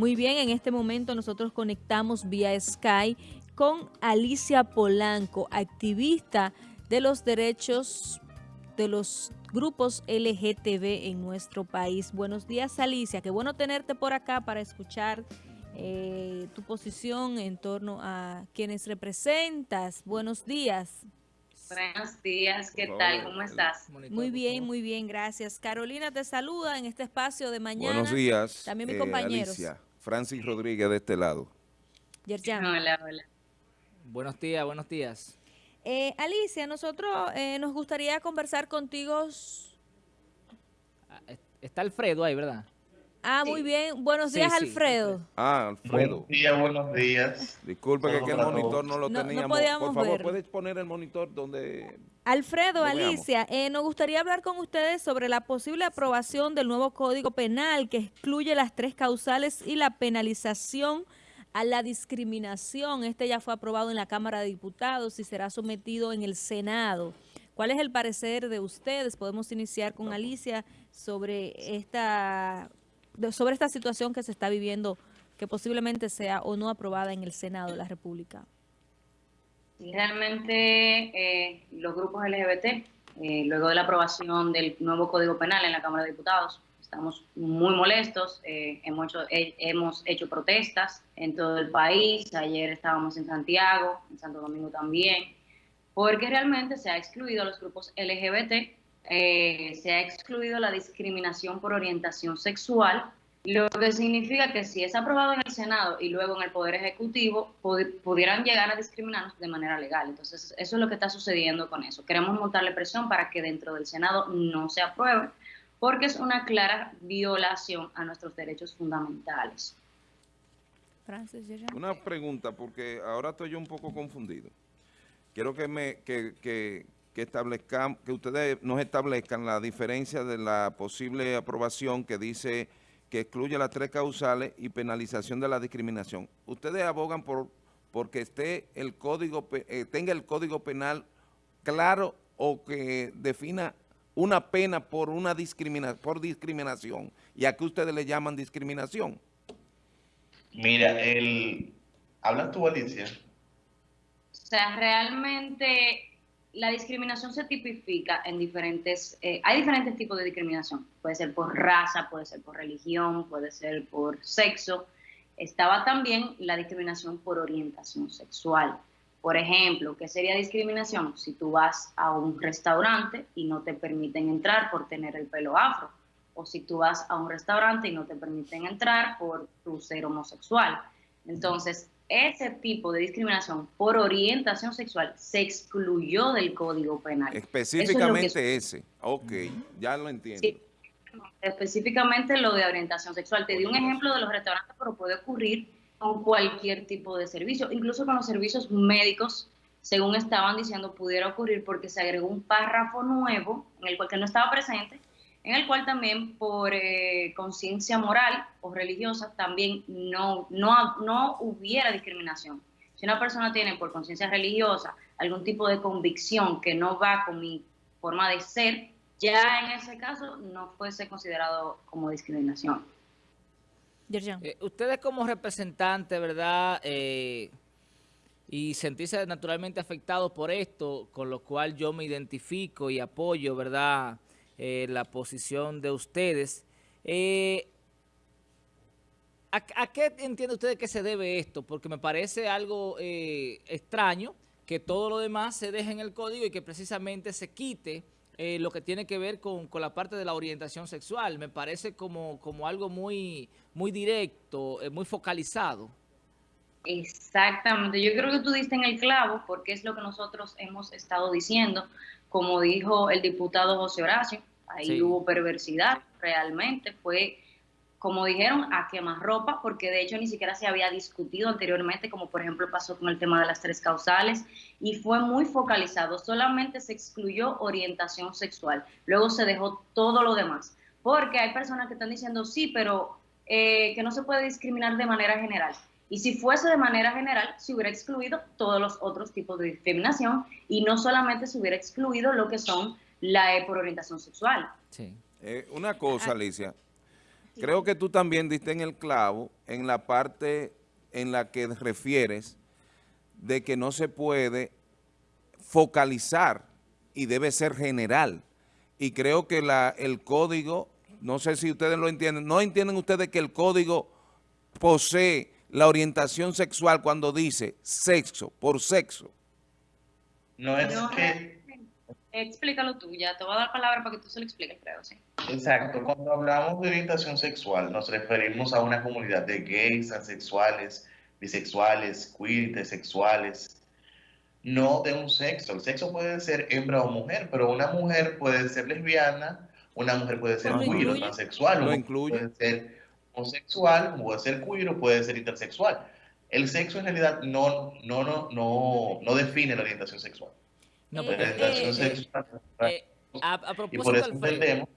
Muy bien, en este momento nosotros conectamos vía Sky con Alicia Polanco, activista de los derechos de los grupos LGTB en nuestro país. Buenos días, Alicia. Qué bueno tenerte por acá para escuchar eh, tu posición en torno a quienes representas. Buenos días. Buenos días, ¿qué tal? ¿Cómo estás? Muy bien, muy bien, gracias. Carolina te saluda en este espacio de mañana. Buenos días. También mis eh, compañeros. Alicia, Francis Rodríguez de este lado. Yerjan. Hola, hola. Buenos días, buenos días. Eh, Alicia, nosotros eh, nos gustaría conversar contigo. Ah, está Alfredo ahí, ¿verdad? Ah, muy bien. Buenos días, Alfredo. Ah, Alfredo. Buenos días, buenos días. Disculpe que, el monitor no lo teníamos. Por favor, ¿puedes poner el monitor donde... Alfredo, Alicia, eh, nos gustaría hablar con ustedes sobre la posible aprobación del nuevo Código Penal que excluye las tres causales y la penalización a la discriminación. Este ya fue aprobado en la Cámara de Diputados y será sometido en el Senado. ¿Cuál es el parecer de ustedes? Podemos iniciar con Alicia sobre esta sobre esta situación que se está viviendo, que posiblemente sea o no aprobada en el Senado de la República? Realmente eh, los grupos LGBT, eh, luego de la aprobación del nuevo Código Penal en la Cámara de Diputados, estamos muy molestos, eh, hemos, hemos hecho protestas en todo el país, ayer estábamos en Santiago, en Santo Domingo también, porque realmente se ha excluido a los grupos LGBT eh, se ha excluido la discriminación por orientación sexual, lo que significa que si es aprobado en el Senado y luego en el Poder Ejecutivo, pudieran llegar a discriminarnos de manera legal. Entonces, eso es lo que está sucediendo con eso. Queremos montarle presión para que dentro del Senado no se apruebe, porque es una clara violación a nuestros derechos fundamentales. Una pregunta, porque ahora estoy yo un poco confundido. Quiero que me que, que, establezcan, que ustedes nos establezcan la diferencia de la posible aprobación que dice que excluye las tres causales y penalización de la discriminación. ¿Ustedes abogan por porque esté el código eh, tenga el código penal claro o que defina una pena por una discrimina, por discriminación? ¿Y a qué ustedes le llaman discriminación? Mira, el... ¿Hablas tú, Alicia? O sea, realmente la discriminación se tipifica en diferentes, eh, hay diferentes tipos de discriminación. Puede ser por raza, puede ser por religión, puede ser por sexo. Estaba también la discriminación por orientación sexual. Por ejemplo, ¿qué sería discriminación? Si tú vas a un restaurante y no te permiten entrar por tener el pelo afro, o si tú vas a un restaurante y no te permiten entrar por ser homosexual. Entonces, ese tipo de discriminación por orientación sexual se excluyó del Código Penal. Específicamente ese. Ok, ya lo entiendo. Sí, específicamente lo de orientación sexual. Te di un ejemplo de los restaurantes, pero puede ocurrir con cualquier tipo de servicio, incluso con los servicios médicos, según estaban diciendo, pudiera ocurrir porque se agregó un párrafo nuevo en el cual que no estaba presente, en el cual también por eh, conciencia moral o religiosa también no, no, no hubiera discriminación. Si una persona tiene por conciencia religiosa algún tipo de convicción que no va con mi forma de ser, ya en ese caso no fuese considerado como discriminación. Eh, ustedes como representantes, ¿verdad? Eh, y sentirse naturalmente afectados por esto, con lo cual yo me identifico y apoyo, ¿verdad?, eh, la posición de ustedes. Eh, ¿a, qué entiende usted que se debe esto? Porque me parece algo eh, extraño que todo lo demás se deje en el código y que precisamente se quite lo que tiene que ver con, la parte de la orientación sexual. Me parece como, como algo muy, muy directo, muy focalizado. Exactamente, yo creo que tú diste en el clavo porque es lo que nosotros hemos estado diciendo, como dijo el diputado José Horacio, ahí hubo perversidad realmente, fue como dijeron, a ropa, porque de hecho ni siquiera se había discutido anteriormente, como por ejemplo pasó con el tema de las tres causales, y fue muy focalizado, solamente se excluyó orientación sexual, luego se dejó todo lo demás, porque hay personas que están diciendo, sí, pero eh, que no se puede discriminar de manera general. Y si fuese de manera general, se hubiera excluido todos los otros tipos de discriminación y no solamente se hubiera excluido lo que son la E por orientación sexual. Sí. Eh, una cosa, ah. Alicia. creo que tú también diste en el clavo en la parte en la que refieres de que no se puede focalizar y debe ser general. Y creo que la, el código, no sé si ustedes lo entienden, ¿no entienden ustedes que el código posee la orientación sexual cuando dice sexo, por sexo? No es que... Explícalo tú, ya te voy a dar palabra para que tú se lo expliques, creo, sí. Exacto, cuando hablamos de orientación sexual nos referimos a una comunidad de gays, asexuales, bisexuales, queer, intersexuales, no de un sexo. El sexo puede ser hembra o mujer, pero una mujer puede ser lesbiana, una mujer puede ser queer o transexual, lo incluye. puede ser homosexual, puede ser queer o puede ser intersexual. El sexo en realidad no, no, no, no, no define la orientación sexual. No, La porque, eh, eh, a, a y propósito, por eso Alfredo, entendemos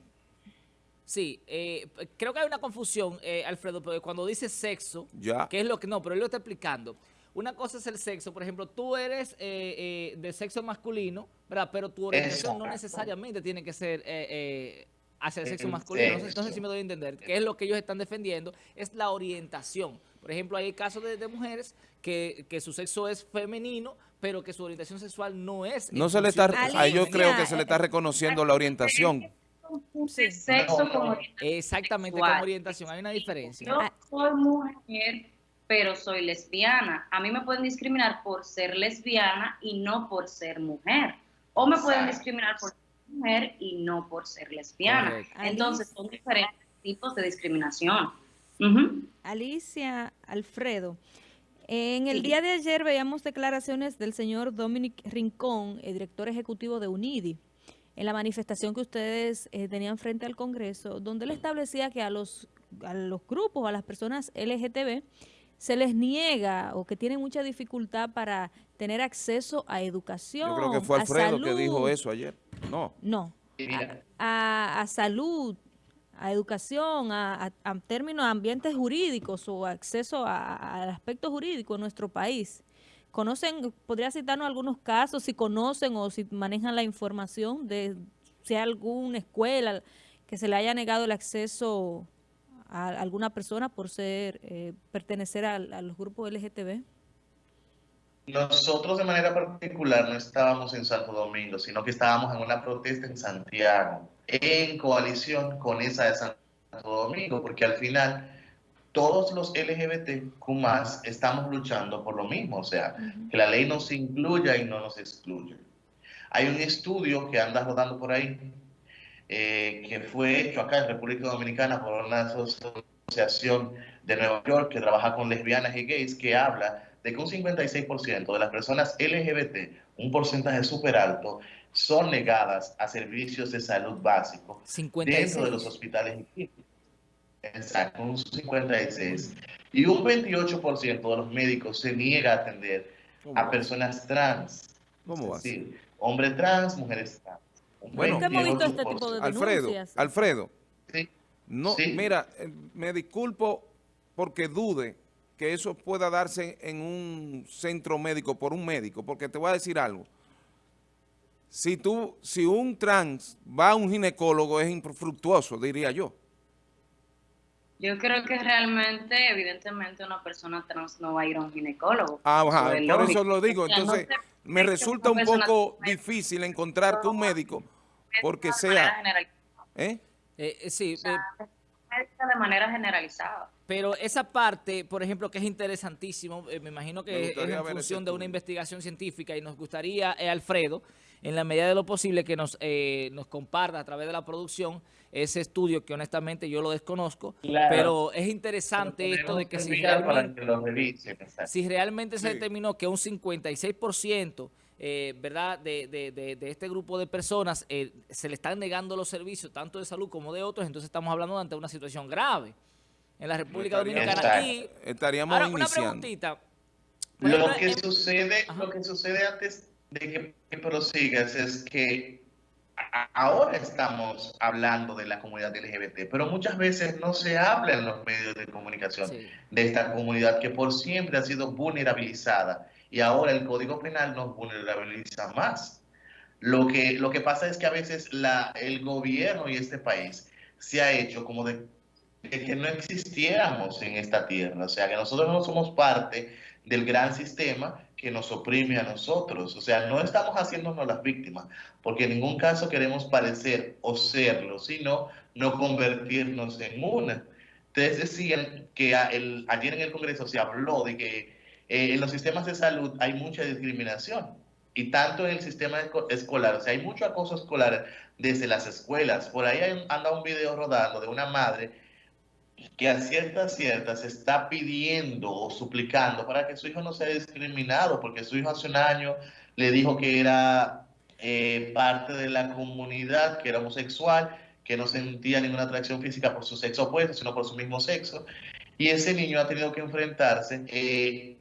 Sí, eh, creo que hay una confusión, eh, Alfredo, porque cuando dice sexo, Ya. que es lo que no, pero él lo está explicando. Una cosa es el sexo, por ejemplo, tú eres eh, eh, de sexo masculino, ¿verdad? Pero tu orientación no necesariamente tiene que ser eh, eh, hacia el sexo El masculino. Sexo. si me doy a entender. Que es lo que ellos están defendiendo, es la orientación. Por ejemplo, hay casos de, de mujeres que, que su sexo es femenino, pero que su orientación sexual no es. No se le está, ahí yo creo que se le está reconociendo la orientación. Sí. Sexo No, como no. orientación Exactamente, sexual. como orientación. Hay una diferencia. Yo soy mujer, pero soy lesbiana. A mí me pueden discriminar por ser lesbiana y no por ser mujer. O me pueden discriminar por ser mujer y no por ser lesbiana. Correcto. Entonces son diferentes tipos de discriminación. Alicia Alfredo, en el Sí. día de ayer veíamos declaraciones del señor Dominic Rincón, el director ejecutivo de UNIDI, en la manifestación que ustedes eh, tenían frente al Congreso, donde él establecía que a los, a los grupos, a las personas LGTB, se les niega o que tienen mucha dificultad para tener acceso a educación, Yo creo que fue a Alfredo que dijo salud. eso ayer. No. No, a, a salud, a educación, a, términos ambientes jurídicos o acceso al aspecto jurídico en nuestro país. ¿Conocen, podría citarnos algunos casos, si conocen o si manejan la información de si hay alguna escuela que se le haya negado el acceso a alguna persona por ser, eh, pertenecer a, los grupos LGTB? Nosotros de manera particular no estábamos en Santo Domingo, sino que estábamos en una protesta en Santiago, en coalición con esa de Santo Domingo, porque al final todos los LGBTQ estamos luchando por lo mismo, o sea, que la ley nos incluya y no nos excluya. Hay un estudio que anda rodando por ahí, eh, que fue hecho acá en República Dominicana por una asociación de Nueva York que trabaja con lesbianas y gays, que habla de que un 56% de las personas LGBT, un porcentaje súper alto, son negadas a servicios de salud básicos 56. dentro de los hospitales. Exacto, un 56. Y un 28% de los médicos se niega a atender ¿Cómo a personas trans. ¿Cómo va decir, hombres trans, mujeres trans. Un Bueno, Nunca hemos visto este 28%. tipo de Alfredo. Alfredo, Sí, no, Sí. mira, eh, me disculpo porque dude que eso pueda darse en un centro médico por un médico, porque te voy a decir algo. Si tú, si un trans va a un ginecólogo es infructuoso, diría yo. Yo creo que realmente, evidentemente, una persona trans no va a ir a un ginecólogo. Ajá, es por lógico. eso lo digo. No Entonces, se- me resulta un poco difícil encontrar que un médico, porque de manera sea, generalizada. ¿eh? Eh, sí, eh, de manera generalizada. Pero esa parte, por ejemplo, que es interesantísimo, eh, me imagino Me que es en función de una investigación científica y nos gustaría, eh, Alfredo, en la medida de lo posible, que nos, eh, nos comparta a través de la producción ese estudio que honestamente yo lo desconozco, Claro. pero es interesante esto de que si realmente, que exacto. si realmente se determinó que un 56%, eh, ¿verdad?, de, de- de- de este grupo de personas eh, se le están negando los servicios, tanto de salud como de otros, entonces estamos hablando ante una situación grave en la República Dominicana. Exacto. Y estaríamos Ahora, una iniciando. preguntita. Por Lo que en- sucede, Ajá. lo que sucede antes de que, que prosigas es que a- ahora estamos hablando de la comunidad LGBT, pero muchas veces no se habla en los medios de comunicación Sí. de esta comunidad que por siempre ha sido vulnerabilizada y ahora el Código Penal nos vulnerabiliza más. Lo que, lo que pasa es que a veces la, el gobierno y este país se ha hecho como de de que no existiéramos en esta tierra, o sea, que nosotros no somos parte del gran sistema que nos oprime a nosotros. O sea, no estamos haciéndonos las víctimas, porque en ningún caso queremos parecer o serlo, sino no convertirnos en una. Ustedes decían que ayer en el Congreso se habló de que eh, en los sistemas de salud hay mucha discriminación y tanto en el sistema escolar, o sea, hay mucho acoso escolar desde las escuelas. Por ahí anda un video rodando de una madre que a ciertas ciertas está pidiendo o suplicando para que su hijo no sea discriminado, porque su hijo hace un año le dijo que era eh, parte de la comunidad, que era homosexual, que no sentía ninguna atracción física por su sexo opuesto, sino por su mismo sexo. Y ese niño ha tenido que enfrentarse eh,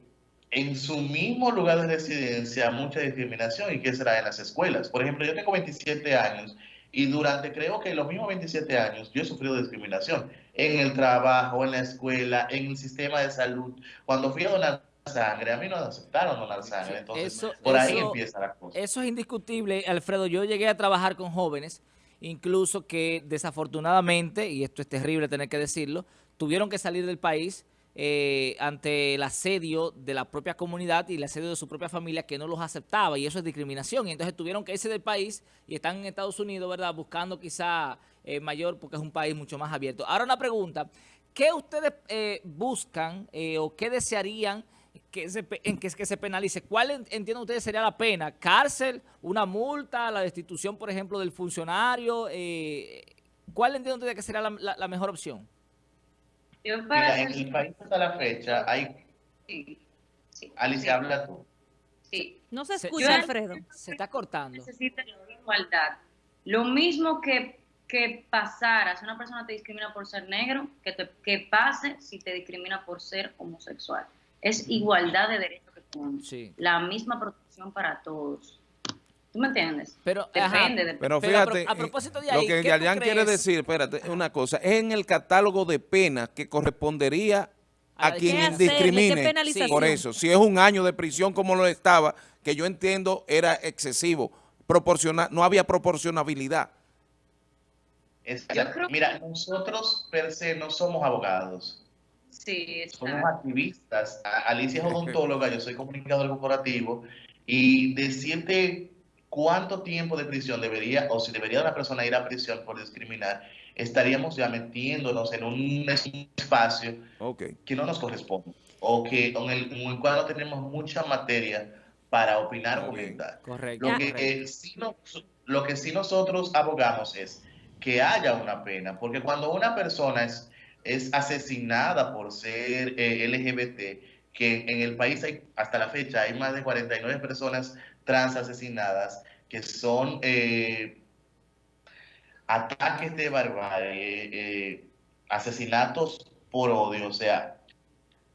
en su mismo lugar de residencia a mucha discriminación. ¿Y qué será en las escuelas? Por ejemplo, yo tengo 27 años y durante creo que los mismos 27 años yo he sufrido discriminación en el trabajo, en la escuela, en el sistema de salud. Cuando fui a donar sangre, a mí no aceptaron donar sangre. Entonces, por ahí empieza la cosa. Eso es indiscutible, Alfredo. Yo llegué a trabajar con jóvenes, incluso que desafortunadamente, y esto es terrible tener que decirlo, tuvieron que salir del país eh, ante el asedio de la propia comunidad y el asedio de su propia familia que no los aceptaba y eso es discriminación. Y entonces tuvieron que irse del país y están en Estados Unidos, ¿verdad? Buscando quizá eh, mayor porque es un país mucho más abierto. Ahora una pregunta, ¿qué ustedes eh, buscan o qué desearían que se, que, se penalice? ¿Cuál entienden ustedes sería la pena? ¿Cárcel? ¿Una multa? ¿La destitución, por ejemplo, del funcionario? ¿Cuál entienden ustedes que sería la mejor opción? Mira, en el país hasta la fecha hay... Sí, Alicia, habla tú. Sí. No se escucha, Alfredo. Se está cortando. Necesita igualdad. Lo mismo que, que pasara, si una persona te discrimina por ser negro, que, te, que pase si te discrimina por ser homosexual. Es igualdad de derechos que tenemos. Sí. La misma protección para todos. ¿Tú me entiendes? Pero, Depende. pero fíjate, a, propósito de ahí, lo que Yalian quiere decir, espérate, una cosa, es en el catálogo de penas que correspondería a, quien discrimine. Por eso, si es un año de prisión como lo estaba, que yo entiendo era excesivo, proporcional, no había proporcionabilidad. mira, nosotros per se no somos abogados. Sí, Somos activistas. Alicia es odontóloga, yo soy comunicador corporativo y decirte cuánto tiempo de prisión debería, o si debería una persona ir a prisión por discriminar, estaríamos ya metiéndonos en un espacio que no nos corresponde, o que con el, en el cual no tenemos mucha materia para opinar o comentar. Correcto. Lo que, sí lo que sí nosotros abogamos es que haya una pena, porque cuando una persona es, es asesinada por ser eh, LGBT, que en el país hay, hasta la fecha hay más de 49 personas trans asesinadas, que son eh, ataques de barbarie, eh, asesinatos por odio, o sea,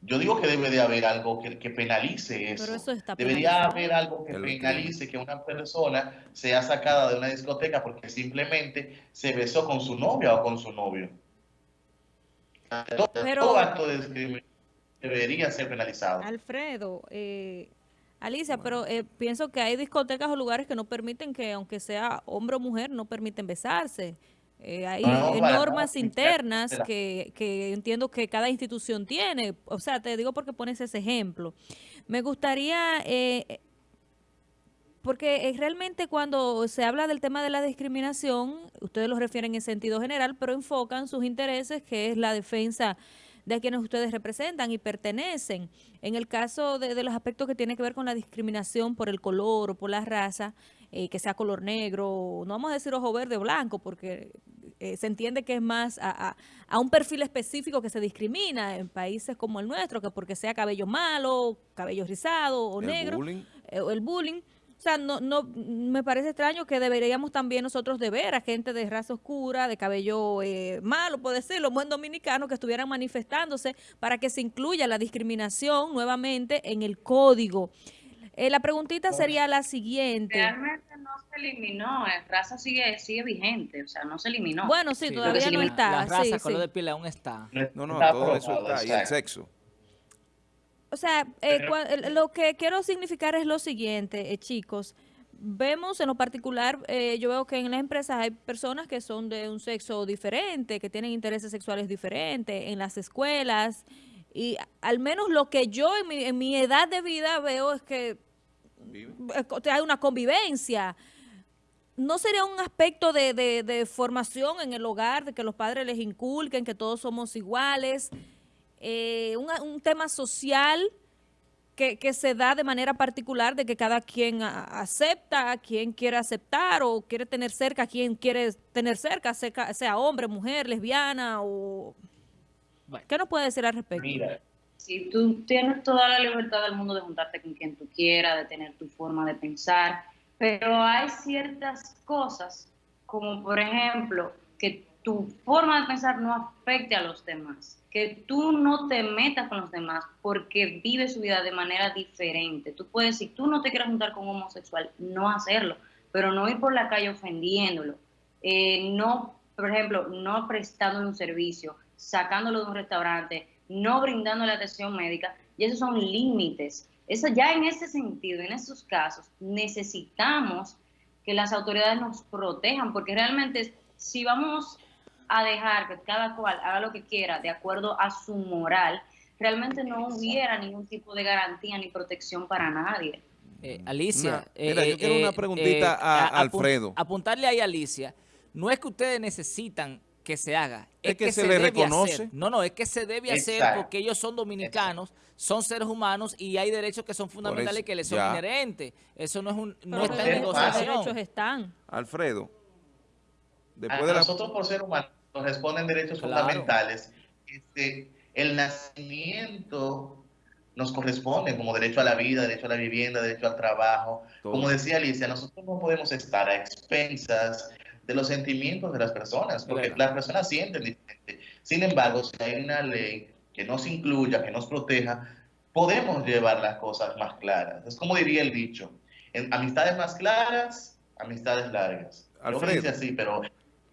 yo digo que debe de haber algo que, que penalice eso. Debería haber algo que penalice que una persona sea sacada de una discoteca porque simplemente se besó con su novia o con su novio. Todo, acto de discriminación debería ser penalizado. Alfredo, eh, Alicia, pero eh, pienso que hay discotecas o lugares que no permiten que, aunque sea hombre o mujer, no permiten besarse. Eh, hay normas internas que, que, entiendo que cada institución tiene. O sea, te digo porque pones ese ejemplo. Me gustaría, eh, porque realmente cuando se habla del tema de la discriminación, ustedes lo refieren en sentido general, pero enfocan sus intereses, que es la defensa de quienes ustedes representan y pertenecen. En el caso de, los aspectos que tienen que ver con la discriminación por el color o por la raza, eh, que sea color negro, no vamos a decir ojo verde o blanco, porque eh, se entiende que es más a, un perfil específico que se discrimina en países como el nuestro, que porque sea cabello malo, cabello rizado o negro, eh, o el bullying o sea, no, no, me parece extraño que deberíamos también nosotros de ver a gente de raza oscura, de cabello eh, malo, puede ser, los buen dominicanos que estuvieran manifestándose para que se incluya la discriminación nuevamente en el código. Eh, la preguntita sería la siguiente. Realmente no se eliminó, la raza sigue, sigue vigente, o sea, no se eliminó. Bueno, sí, todavía no está. La raza, color de piel aún está. No, no, todo eso está, y el sexo. O sea, eh, lo que quiero significar es lo siguiente, eh, chicos. vemos en lo particular, eh, yo veo que en las empresas hay personas que son de un sexo diferente, que tienen intereses sexuales diferentes, en las escuelas, y al menos lo que yo en mi, en mi edad de vida veo es que hay una convivencia. ¿No sería un aspecto de, de, formación en el hogar, de que los padres les inculquen que todos somos iguales? Eh, un, un tema social que, se da de manera particular de que cada quien acepta, a quien quiere aceptar o quiere tener cerca, a quien quiere tener cerca, sea, hombre, mujer, lesbiana o... ¿Qué nos puede decir al respecto? Mira, si tú tienes toda la libertad del mundo de juntarte con quien tú quieras, de tener tu forma de pensar, pero hay ciertas cosas, como por ejemplo, que tu forma de pensar no afecte a los demás que tú no te metas con los demás porque vive su vida de manera diferente. Tú puedes, si tú no te quieres juntar con un homosexual, no hacerlo, pero no ir por la calle ofendiéndolo. Eh, no, por ejemplo, no prestándole un servicio, sacándolo de un restaurante, no brindándole atención médica, y esos son límites. Eso ya en ese sentido, en esos casos, necesitamos que las autoridades nos protejan, porque realmente si vamos a dejar que cada cual haga lo que quiera de acuerdo a su moral, realmente no hubiera ningún tipo de garantía ni protección para nadie. Eh, Alicia, mira, yo quiero una eh, preguntita eh, a, Alfredo. Apuntarle ahí a Alicia, no es que ustedes necesitan que se haga, es, que, se, le reconoce. No, no, es que se debe hacer porque ellos son dominicanos, son seres humanos y hay derechos que son fundamentales y que les son inherentes. Eso no es un no está en negociación. Los derechos están. Alfredo. Después de nosotros por ser humanos responden derechos fundamentales. Este, el nacimiento nos corresponde como derecho a la vida, derecho a la vivienda, derecho al trabajo. Como decía Alicia, nosotros no podemos estar a expensas de los sentimientos de las personas, porque las personas sienten diferente. Sin embargo, si hay una ley que nos incluya, que nos proteja, podemos llevar las cosas más claras. Es como diría el dicho, en amistades más claras, amistades largas. Alfredo. así, pero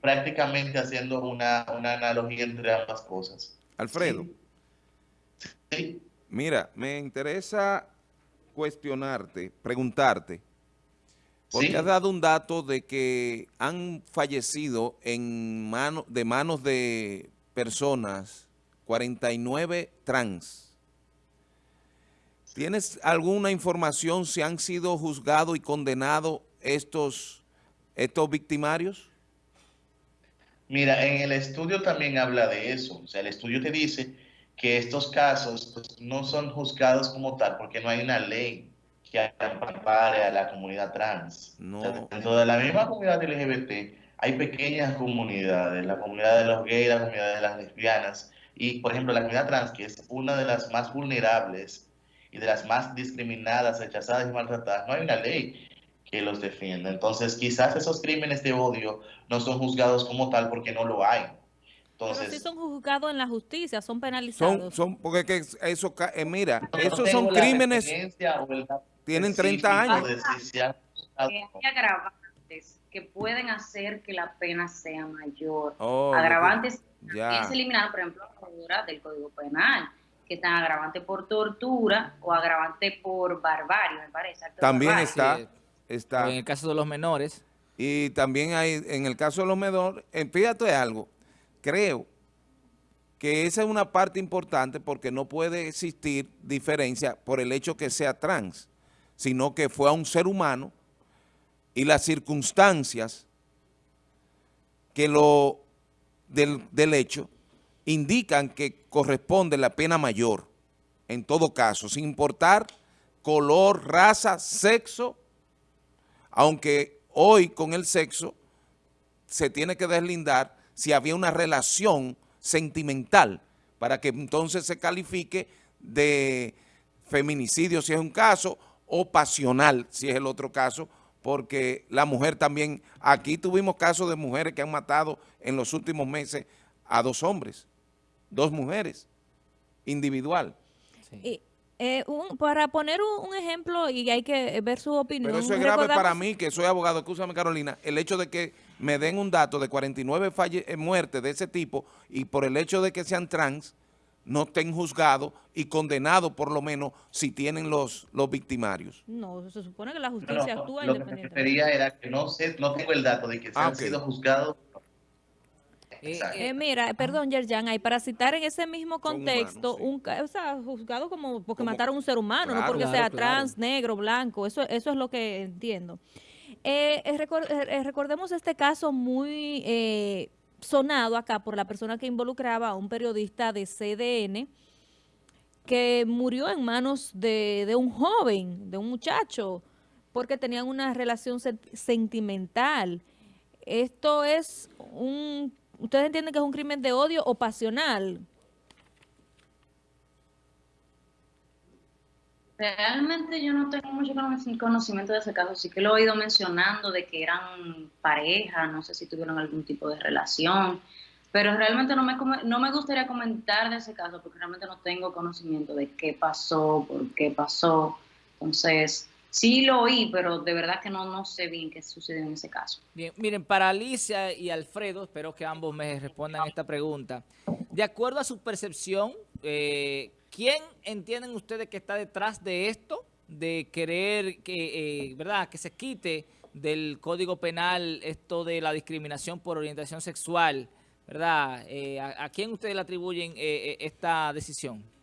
prácticamente haciendo una, analogía entre ambas cosas. Alfredo. Sí. Mira, me interesa cuestionarte, preguntarte, porque has dado un dato de que han fallecido en mano, de manos de personas 49 trans. ¿Tienes alguna información si han sido juzgados y condenados estos, estos victimarios? Mira, en el estudio también habla de eso. O sea, el estudio te dice que estos casos pues, no son juzgados como tal porque no hay una ley que ampare a la comunidad trans. No. dentro de la misma comunidad LGBT hay pequeñas comunidades, la comunidad de los gays, la comunidad de las lesbianas y, por ejemplo, la comunidad trans, que es una de las más vulnerables y de las más discriminadas, rechazadas y maltratadas, no hay una ley que los defienda. Entonces, quizás esos crímenes de odio no son juzgados como tal porque no lo hay. Entonces, Pero sí son juzgados en la justicia, son penalizados. Son, son porque que eso, eh, mira, esos son crímenes, tienen 30 años. Hay agravantes que pueden hacer que la pena sea mayor. Oh, agravantes que se eliminan, por ejemplo, del Código Penal que están agravante por tortura o agravante por barbarie, me parece. También está está. en el caso de los menores. Y también hay, en el caso de los menores, fíjate algo, creo que esa es una parte importante porque no puede existir diferencia por el hecho que sea trans, sino que fue a un ser humano y las circunstancias que lo del, del hecho indican que corresponde la pena mayor, en todo caso, sin importar color, raza, sexo aunque hoy con el sexo se tiene que deslindar si había una relación sentimental para que entonces se califique de feminicidio si es un caso o pasional si es el otro caso, porque la mujer también, aquí tuvimos casos de mujeres que han matado en los últimos meses a dos hombres, dos mujeres, individual. Eh, para poner un, ejemplo y hay que ver su opinión. Pero eso es grave para mí, que soy abogado, escúchame Carolina, el hecho de que me den un dato de 49 falle eh, muertes de ese tipo y por el hecho de que sean trans, no estén juzgados y condenados por lo menos si tienen los, los victimarios. No, se supone que la justicia actúa Lo que me refería era que no sé, no tengo el dato de que se ah, han sido juzgados eh, eh, mira, perdón, Yerjan, hay para citar en ese mismo contexto, un, o sea, juzgado como porque mataron a un ser humano, no porque sea trans, negro, blanco, eso, eso es lo que entiendo. Eh, recordemos este caso muy sonado acá por la persona que involucraba a un periodista de CDN que murió en manos de, de un joven, de un muchacho, porque tenían una relación sentimental. Esto es un ¿Ustedes entienden que es un crimen de odio o pasional? Realmente yo no tengo mucho conocimiento de ese caso, sí que lo he oído mencionando de que eran pareja, no sé si tuvieron algún tipo de relación, pero realmente no me, no me gustaría comentar de ese caso porque realmente no tengo conocimiento de qué pasó, por qué pasó. Entonces, Sí lo oí, pero de verdad que no, no sé bien qué sucedió en ese caso. Bien, miren, para Alicia y Alfredo, espero que ambos me respondan esta pregunta. De acuerdo a su percepción, eh, ¿quién entienden ustedes que está detrás de esto? De querer que, eh, ¿verdad? que se quite del Código Penal esto de la discriminación por orientación sexual, ¿verdad? Eh, ¿a, quién ustedes le atribuyen esta decisión?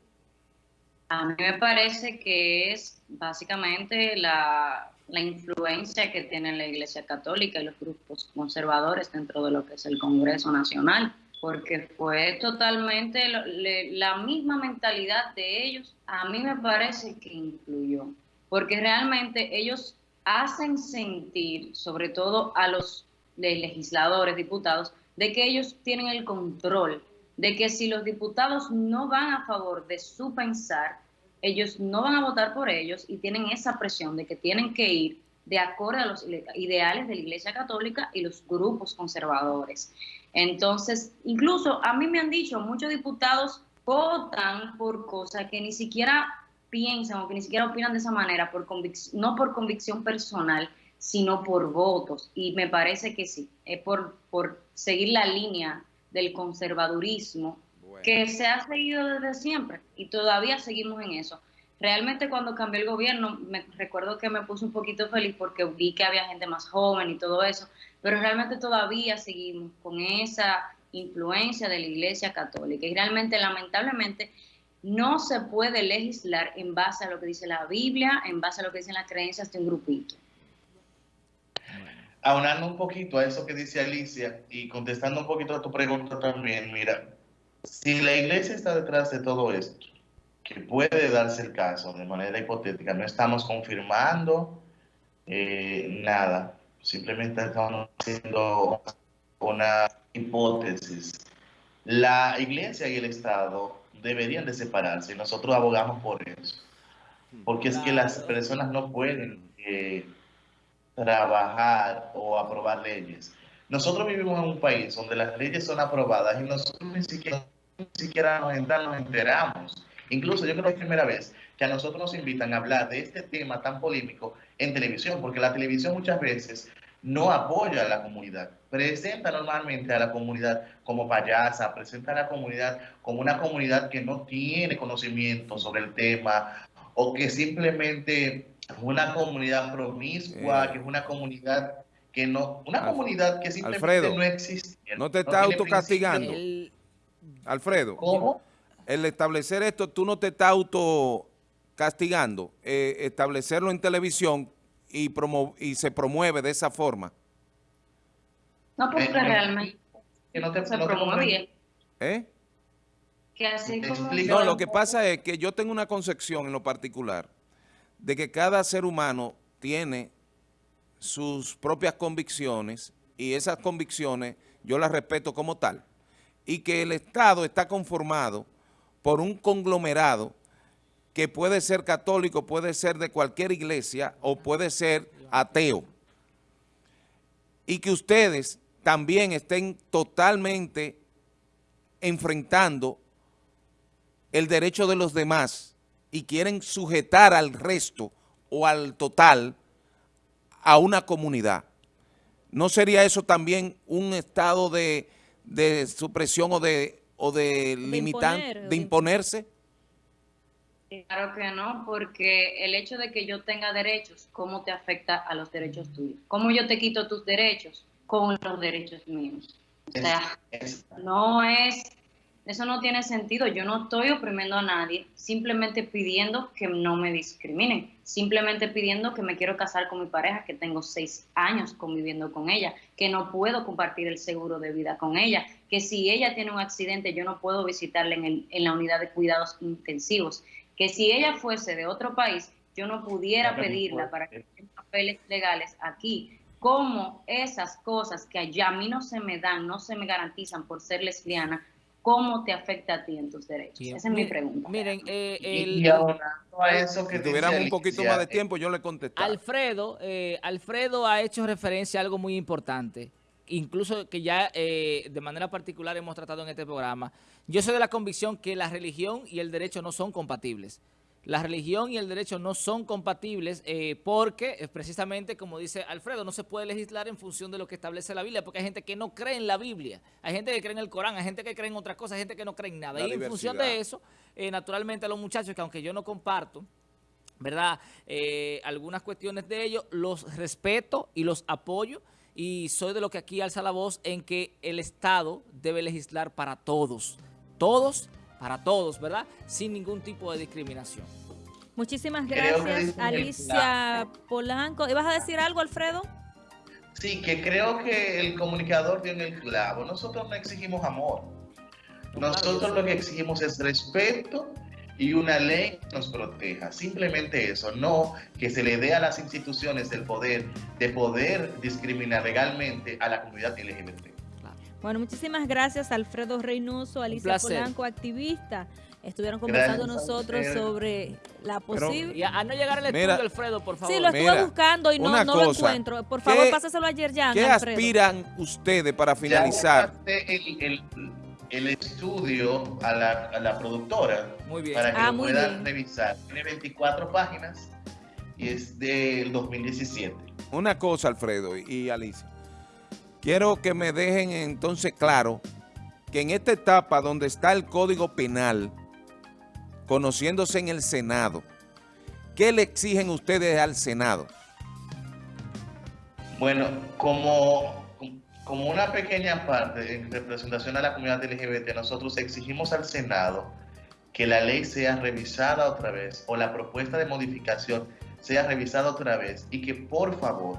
A mí me parece que es básicamente la, influencia que tiene la Iglesia Católica y los grupos conservadores dentro de lo que es el Congreso Nacional, porque fue totalmente la misma mentalidad de ellos, a mí me parece que influyó, porque realmente ellos hacen sentir, sobre todo a los legisladores, diputados, de que ellos tienen el control, de que si los diputados no van a favor de su pensar, ellos no van a votar por ellos y tienen esa presión de que tienen que ir de acuerdo a los ideales de la Iglesia Católica y los grupos conservadores. Entonces, incluso a mí me han dicho, muchos diputados votan por cosas que ni siquiera piensan o que ni siquiera opinan de esa manera, por no por convicción personal, sino por votos. Y me parece que sí, es por, por seguir la línea del conservadurismo que se ha seguido desde siempre y todavía seguimos en eso. Realmente cuando cambió el gobierno, me recuerdo que me puse un poquito feliz porque vi que había gente más joven y todo eso, pero realmente todavía seguimos con esa influencia de la Iglesia Católica y realmente lamentablemente no se puede legislar en base a lo que dice la Biblia, en base a lo que dicen las creencias de un grupito. Aunando un poquito a eso que dice Alicia y contestando un poquito a tu pregunta también, mira, si la iglesia está detrás de todo esto, que puede darse el caso de manera hipotética, no estamos confirmando eh, nada, simplemente estamos haciendo una hipótesis. La iglesia y el Estado deberían de separarse y nosotros abogamos por eso, porque es que las personas no pueden eh, trabajar o aprobar leyes. Nosotros vivimos en un país donde las leyes son aprobadas y nosotros ni siquiera ni siquiera nos, enteramos. Incluso yo creo que es la primera vez que a nosotros nos invitan a hablar de este tema tan polémico en televisión, porque la televisión muchas veces no apoya a la comunidad, presenta normalmente a la comunidad como payasa, presenta a la comunidad como una comunidad que no tiene conocimiento sobre el tema o que simplemente una comunidad promiscua, que es una comunidad que no, una comunidad que simplemente no existe. No te está autocastigando. Alfredo, ¿Cómo? el establecer esto, tú no te estás auto castigando, eh, establecerlo en televisión y, y se promueve de esa forma. No, porque eh, realmente que no te, se promueve. ¿Eh? No, lo que pasa es que yo tengo una concepción en lo particular de que cada ser humano tiene sus propias convicciones y esas convicciones yo las respeto como tal y que el Estado está conformado por un conglomerado que puede ser católico, puede ser de cualquier iglesia o puede ser ateo. Y que ustedes también estén totalmente enfrentando el derecho de los demás y quieren sujetar al resto o al total a una comunidad. ¿No sería eso también un estado de de supresión o de, o de, limitar, imponer, o de de imponerse? Claro que no, porque el hecho de que yo tenga derechos, ¿cómo te afecta a los derechos tuyos? ¿Cómo yo te quito tus derechos con los derechos míos? O sea, no es, eso no tiene sentido. Yo no estoy oprimiendo a nadie, simplemente pidiendo que no me discriminen, simplemente pidiendo que me quiero casar con mi pareja, que tengo seis años conviviendo con ella, que no puedo compartir el seguro de vida con ella, que si ella tiene un accidente yo no puedo visitarla en, el- en la unidad de cuidados intensivos, que si ella fuese de otro país yo no pudiera pedirla para que tenga papeles legales aquí. Cómo esas cosas que allá a mí no se me dan, no se me garantizan por ser lesbiana, ¿cómo te afecta a ti en tus derechos? Bien. Esa es mi pregunta. Miren, eh, el, y abonando a eso que Si tuviéramos un poquito más de eh, tiempo, yo le contestaba. Alfredo, eh, Alfredo ha hecho referencia a algo muy importante, incluso que ya eh, de manera particular hemos tratado en este programa. Yo soy de la convicción que la religión y el derecho no son compatibles. La religión y el derecho no son compatibles eh, porque, eh, precisamente como dice Alfredo, no se puede legislar en función de lo que establece la Biblia, porque hay gente que no cree en la Biblia, hay gente que cree en el Corán, hay gente que cree en otras cosas, hay gente que no cree en nada. La y en función de eso, eh, naturalmente a los muchachos que aunque yo no comparto, ¿verdad? Eh, algunas cuestiones de ellos los respeto y los apoyo y soy de lo que aquí alza la voz en que el Estado debe legislar para todos, todos, para todos, ¿verdad? Sin ningún tipo de discriminación. Muchísimas gracias, Alicia Polanco. ¿Ibas a decir algo, Alfredo? Sí, que creo que el comunicador dio en el clavo. Nosotros no exigimos amor. Nosotros lo que exigimos es respeto y una ley que nos proteja. Simplemente eso, no que se le dé a las instituciones el poder de poder discriminar legalmente a la comunidad LGBT. Bueno, muchísimas gracias, Alfredo Reynoso, Alicia. Polanco, activista. Estuvieron conversando Gracias nosotros sobre la posible... Y a, a no llegar al estudio, Mira, Alfredo, por favor. Sí, lo estuve Mira, buscando y no, no lo cosa, encuentro. Por favor, ¿qué- pásaselo ayer ya, ¿Qué Alfredo. aspiran ustedes para finalizar? Ya el, el- el estudio a la, a la productora Muy bien. para que Ah, lo puedan bien. revisar. Tiene 24 páginas y es del 2017. Una cosa, Alfredo y Alicia. Quiero que me dejen entonces claro que en esta etapa donde está el Código Penal, conociéndose en el Senado, ¿qué le exigen ustedes al Senado? Bueno, como, como una pequeña parte en representación a la comunidad LGBT, nosotros exigimos al Senado que la ley sea revisada otra vez o la propuesta de modificación sea revisada otra vez y que por favor,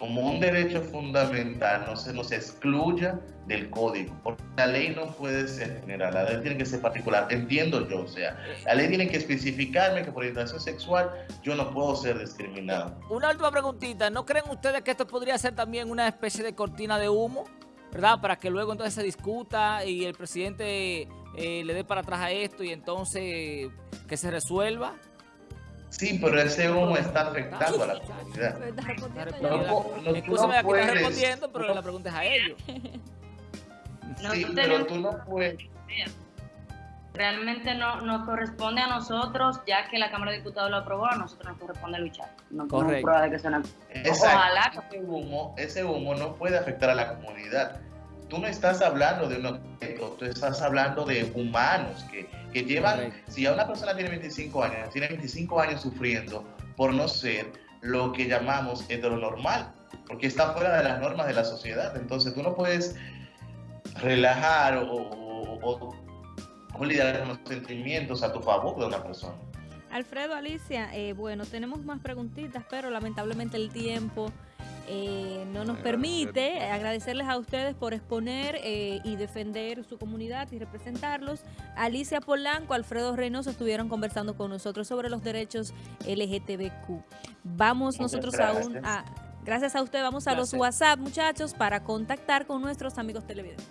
como un derecho fundamental, no se nos excluya del código, porque la ley no puede ser general, la ley tiene que ser particular, entiendo yo, o sea, la ley tiene que especificarme que por orientación sexual yo no puedo ser discriminado. Una última preguntita. ¿No creen ustedes que esto podría ser también una especie de cortina de humo? ¿Verdad? Para que luego entonces se discuta y el presidente eh, le dé para atrás a esto y entonces que se resuelva. Sí, pero ese humo está afectando a la comunidad. Respondiendo No, ya. No, no, tú Escúchame, aquí puedes- respondiendo, pero no- la pregunta es a ellos. Sí, pero tú no puedes. Realmente no nos corresponde a nosotros, ya que la Cámara de Diputados lo aprobó, a nosotros nos corresponde luchar. No Correcto. prueba de que Exacto. Ojalá. Ese humo, ese humo no puede afectar a la comunidad. Tú no estás hablando de un objeto, tú estás hablando de humanos que, que llevan, Correcto. si a una persona tiene 25 años, tiene 25 años sufriendo por no ser lo que llamamos heteronormal, porque está fuera de las normas de la sociedad. Entonces tú no puedes relajar o, o- o- o lidiar con los sentimientos a tu favor de una persona. Alfredo, Alicia, eh, bueno, tenemos más preguntitas, pero lamentablemente el tiempo eh, no nos permite. Agradecerles a ustedes por exponer eh, y defender su comunidad y representarlos. Alicia Polanco, Alfredo Reynoso estuvieron conversando con nosotros sobre los derechos LGTBQ. Vamos Muchas nosotros gracias. aún a... Gracias a usted, vamos a los. WhatsApp, muchachos, para contactar con nuestros amigos televidentes.